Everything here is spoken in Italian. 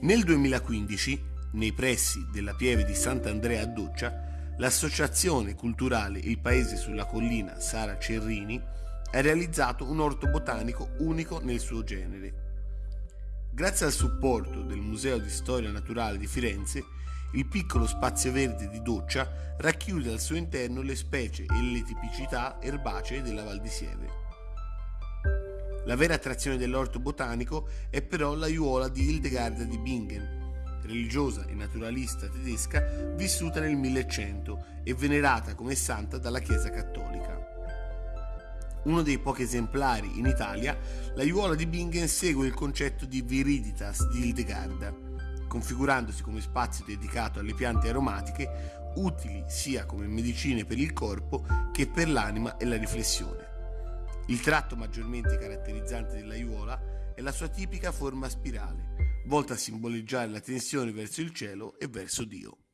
Nel 2015, nei pressi della pieve di Sant'Andrea a Doccia, l'associazione culturale Il Paese sulla collina Sara Cerrini ha realizzato un orto botanico unico nel suo genere. Grazie al supporto del Museo di Storia Naturale di Firenze, il piccolo spazio verde di Doccia racchiude al suo interno le specie e le tipicità erbacee della Val di Sieve. La vera attrazione dell'orto botanico è però l'aiuola di Hildegarda di Bingen, religiosa e naturalista tedesca vissuta nel 1100 e venerata come santa dalla Chiesa cattolica. Uno dei pochi esemplari in Italia, l'aiuola di Bingen segue il concetto di viriditas di Hildegarda, configurandosi come spazio dedicato alle piante aromatiche utili sia come medicine per il corpo che per l'anima e la riflessione. Il tratto maggiormente caratterizzante dell'aiuola è la sua tipica forma spirale, volta a simboleggiare la tensione verso il cielo e verso Dio.